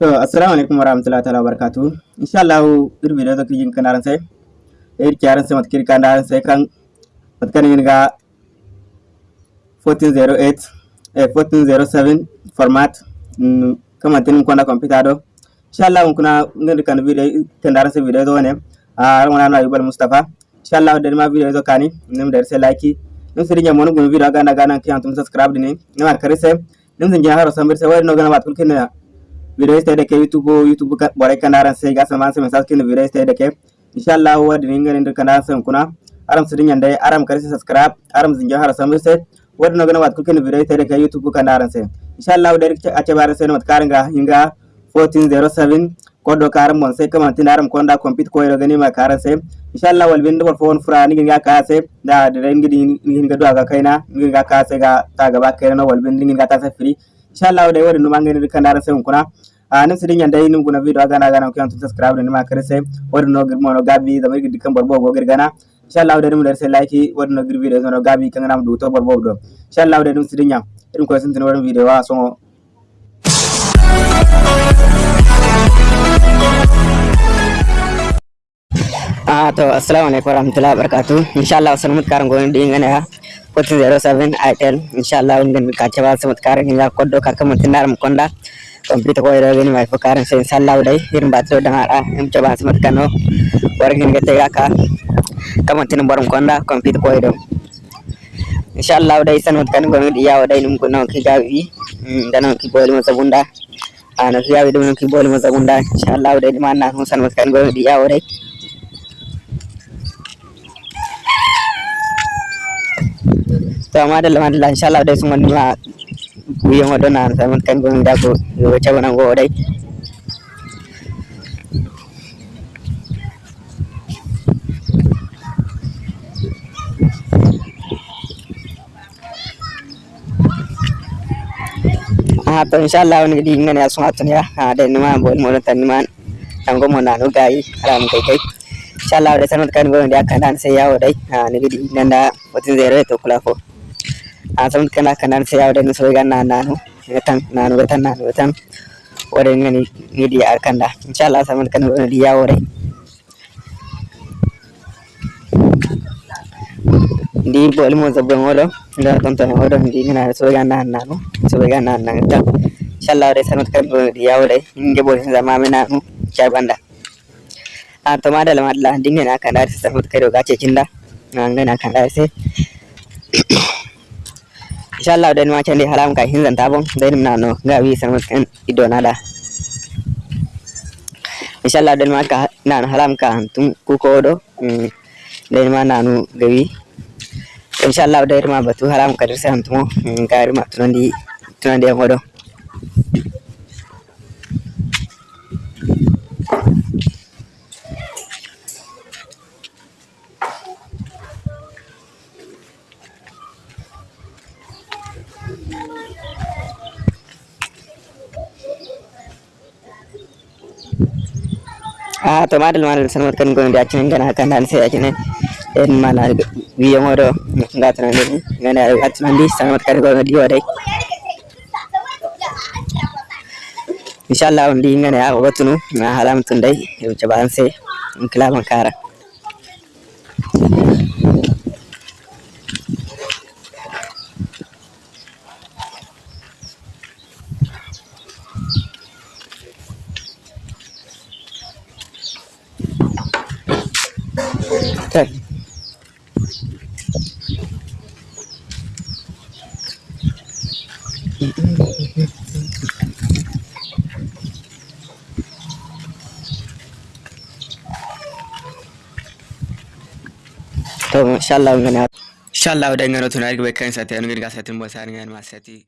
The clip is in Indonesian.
to assalamu alaikum warahmatullahi ta'ala wabarakatuh. Inshallah ir video to kijin kanaran sai ir kyaran sai matkir kanaran sai kan matkan yin ga 1408 eh 1407 format kama tin kwanda computer do. Inshallah kuna ngir kan video kanaran sai video do ne a ran na yubal mustafa inshallah da ma video do kani nim da sai like nim sirinya monu gun video ga na ga nan kiyan tum subscribe ne ar kare sai nim sin jaharo samir sai wari no ga na bat kulkin video stay da ke youtube youtube bore kanaran sai ga sama sai message kin video stay da ke inshallah wadi ninga ninda kanaran sai kuna aram sidin yanda aram kare subscribe. Aram zinja har samir sai wadi no gana wat kin video stay da ke youtube kanaran sai inshallah da a ce bare sai mat karanga hinga 1407 kodo karam mon sai kama tin aram konda compete ko ro gani ma karan sai inshallah wal bin dor fon fura ni ga ka sai da da ngi ni ga do ga kaina ni ga ka sai ga ta gaba kaina wal bin ni ga ta sai free. Inshallah da wari numa ngani kanara sai kuna a nan sidin yanda yin guna video aga na gana ku yantu subscribe nima kare sai wari no girmo no gabi da mai dikan barbo go girgana inshallah da numa da sai like wari no gir video no gabi kan nam du to barbo do inshallah da num sidin yan irin ko sun tin wari video wa so Ah to assalamu alaikum warahmatullahi wabarakatuh. Inshallah selamat karang go ndi ngane ha 1407 itel inshallah ngen ka cewa selamat karang hinga koddo ka kam tinaram konda. Complete ko ira gani mai fakaran sai inshallah dai irin ba to dan ara em coba selamat kano wargin gete ka kam tin barum konda complete ko ira inshallah dai selamat kan go ndi yawo dai num ko no ki gawi. Dan ki boli mo sabunda. Ana ki yawi dum ki boli mo sabunda inshallah dai man na selamat kan go ndi yawo dai to madalla madalla inshallah dai sun wani wiyan wado na samun kan gon da ko wace wannan go dai to inshallah wani di ngane asun atun ya dai nima bol mo tan nima an go mo na no gai alam kai kai inshallah dai sanut kan gon da kan dan sai yawo dai ah ni di nan da ko asam kana kanan sai yawo da so ga na nanu tan nanu ga tan nanu tan wore ngani ni di arkanda inshallah asam kan woni di yawo re di boli mo zabbe ngolo da ton ton odo di ngana so ga na nanu so ga na nan tan inshallah re sanut kan woni di yawo re nge boli zama me nanu cha banda a to madala madala dingena kan da sanut kai do ga ce kinda ngana kan da sai inshallah dan macam di haram kai hinzan tabon dan nano gawi sama kan ido nada. Inshallah dan maka nan haram ka tum ku kodo dan ma nanu gawi. Inshallah dan ma batu haram ka dirsa antumo gari ma tunandi tunandi ngodo to madal madal sanmat kan gon da cin gana kan dan sai ajine en mana wiyo modo ngatana ni ngana atana di sanmat kan gon di wadai inshallah ndi ngana ya watunu na To inshallah ngana inshallah da ngana tunari bai kan sa ta ngani ga satin ba sa ngani ma sati